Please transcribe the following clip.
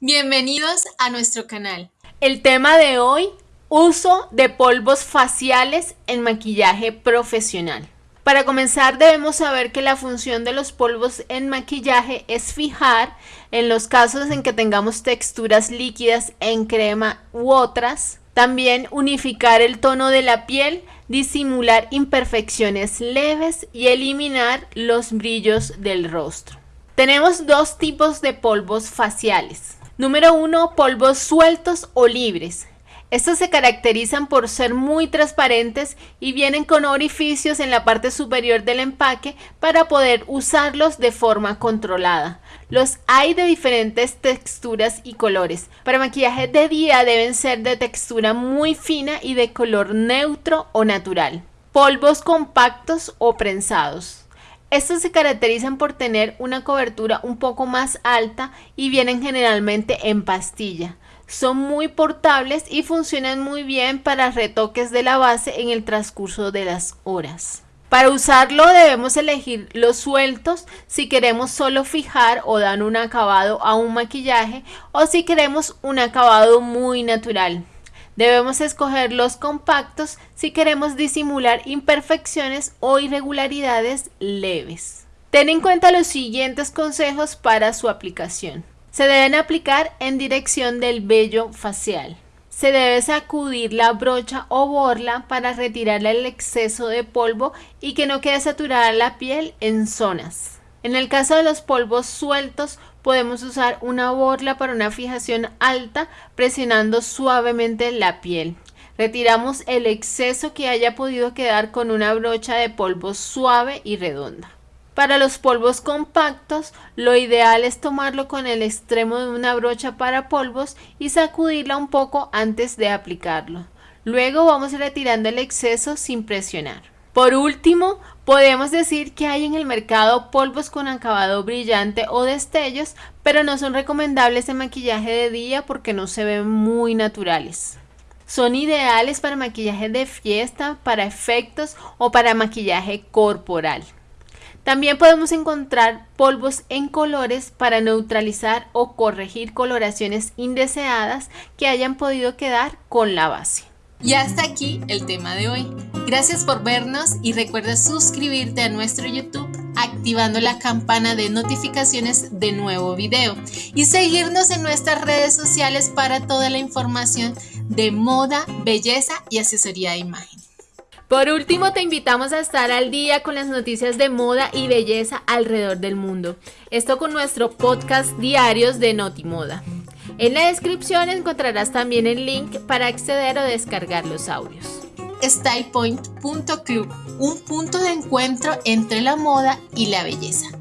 Bienvenidos a nuestro canal. El tema de hoy, uso de polvos faciales en maquillaje profesional. Para comenzar debemos saber que la función de los polvos en maquillaje es fijar en los casos en que tengamos texturas líquidas en crema u otras, también unificar el tono de la piel, disimular imperfecciones leves y eliminar los brillos del rostro. Tenemos dos tipos de polvos faciales. Número 1. Polvos sueltos o libres. Estos se caracterizan por ser muy transparentes y vienen con orificios en la parte superior del empaque para poder usarlos de forma controlada. Los hay de diferentes texturas y colores. Para maquillaje de día deben ser de textura muy fina y de color neutro o natural. Polvos compactos o prensados. Estos se caracterizan por tener una cobertura un poco más alta y vienen generalmente en pastilla. Son muy portables y funcionan muy bien para retoques de la base en el transcurso de las horas. Para usarlo debemos elegir los sueltos si queremos solo fijar o dar un acabado a un maquillaje o si queremos un acabado muy natural. Debemos escoger los compactos si queremos disimular imperfecciones o irregularidades leves. Ten en cuenta los siguientes consejos para su aplicación. Se deben aplicar en dirección del vello facial. Se debe sacudir la brocha o borla para retirar el exceso de polvo y que no quede saturada la piel en zonas. En el caso de los polvos sueltos, podemos usar una borla para una fijación alta presionando suavemente la piel. Retiramos el exceso que haya podido quedar con una brocha de polvo suave y redonda. Para los polvos compactos, lo ideal es tomarlo con el extremo de una brocha para polvos y sacudirla un poco antes de aplicarlo. Luego vamos retirando el exceso sin presionar. Por último, podemos decir que hay en el mercado polvos con acabado brillante o destellos, pero no son recomendables en maquillaje de día porque no se ven muy naturales. Son ideales para maquillaje de fiesta, para efectos o para maquillaje corporal. También podemos encontrar polvos en colores para neutralizar o corregir coloraciones indeseadas que hayan podido quedar con la base. Y hasta aquí el tema de hoy. Gracias por vernos y recuerda suscribirte a nuestro YouTube activando la campana de notificaciones de nuevo video y seguirnos en nuestras redes sociales para toda la información de moda, belleza y asesoría de imagen. Por último, te invitamos a estar al día con las noticias de moda y belleza alrededor del mundo. Esto con nuestro podcast diarios de Notimoda. En la descripción encontrarás también el link para acceder o descargar los audios. StylePoint.club, un punto de encuentro entre la moda y la belleza.